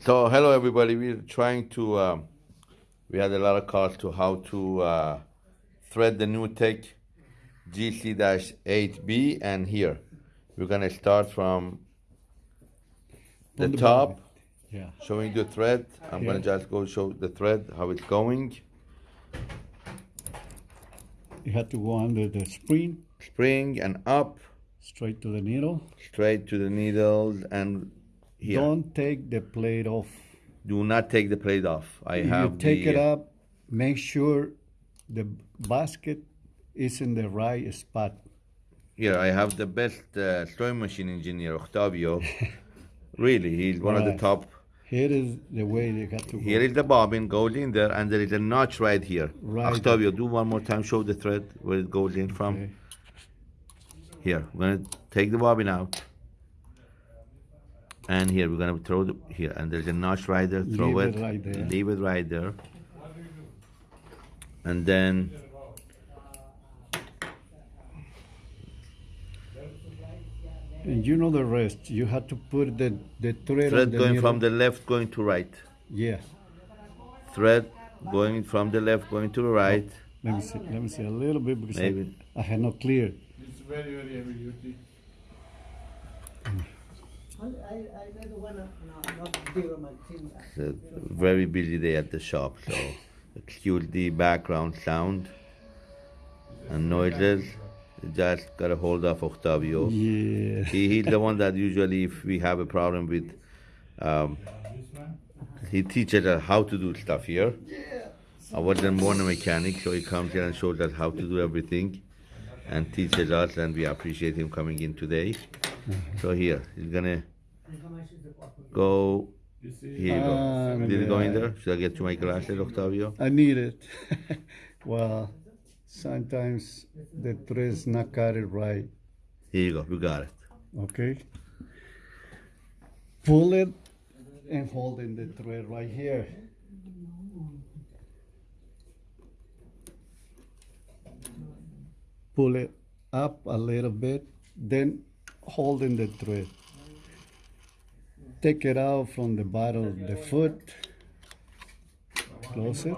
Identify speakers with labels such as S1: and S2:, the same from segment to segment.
S1: So hello everybody. We're trying to. Um, we had a lot of calls to how to uh, thread the new tech GC-8B, and here we're gonna start from the,
S2: the
S1: top,
S2: bottom. Yeah.
S1: showing the thread. I'm gonna just go show the thread how it's going.
S2: You have to go under the spring,
S1: Spring and up,
S2: straight to the needle.
S1: straight to the needles, and here.
S2: Don't take the plate off.
S1: Do not take the plate off. I
S2: If
S1: have
S2: you take
S1: the,
S2: it up, make sure the basket is in the right spot.
S1: Here, I have the best uh, sewing machine engineer, Octavio. really, he's one of the top.
S2: Here is the way they got to go.
S1: Here is the bobbin, goes in there, and there is a notch right here.
S2: Right.
S1: Octavio, do one more time, show the thread where it goes in from.
S2: Okay.
S1: Here, I'm gonna take the bobbin out. And here, we're gonna throw the, here, and there's a notch right there, throw
S2: Leave
S1: it.
S2: it right there.
S1: Leave it right there. And then,
S2: And you know the rest. You have to put the, the thread, on
S1: thread
S2: the
S1: going
S2: needle.
S1: from the left, going to right.
S2: Yeah.
S1: Thread going from the left, going to the right.
S2: Oh, let me see. Let me see a little bit because I,
S1: Maybe.
S2: I had not clear.
S3: It's very, very heavy duty.
S4: Mm.
S1: It's a very busy day at the shop, so excuse the background sound and noises. Just got a hold of Octavio.
S2: Yeah.
S1: He, he's the one that usually, if we have a problem with, um, he teaches us how to do stuff here. I wasn't born a mechanic, so he comes here and shows us how to do everything and teaches us, and we appreciate him coming in today. So here, he's gonna go. Here you go.
S2: Um,
S1: Did it go in there? Should I get you my glasses, Octavio?
S2: I need it. well, sometimes the thread's not cut it right.
S1: Here you go. You got it.
S2: Okay. Pull it and hold in the thread right here. Pull it up a little bit, then hold in the thread. Take it out from the bottom of the foot. Close it.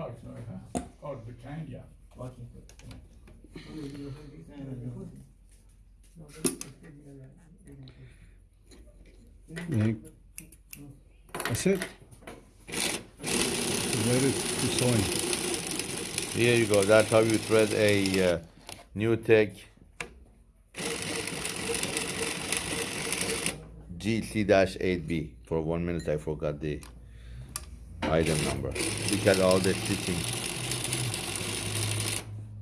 S2: That's it. Ready to sewing.
S1: Here you go. That's how you thread a uh, NewTek GC-8B. For one minute, I forgot the item number. Look at all the stitching.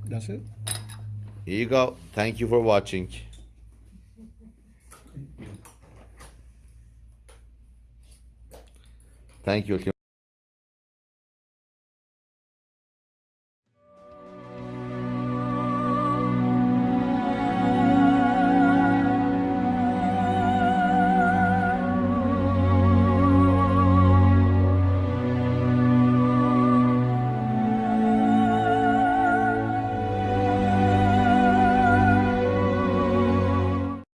S2: That's it.
S1: Here you go. Thank you for watching. Thank you.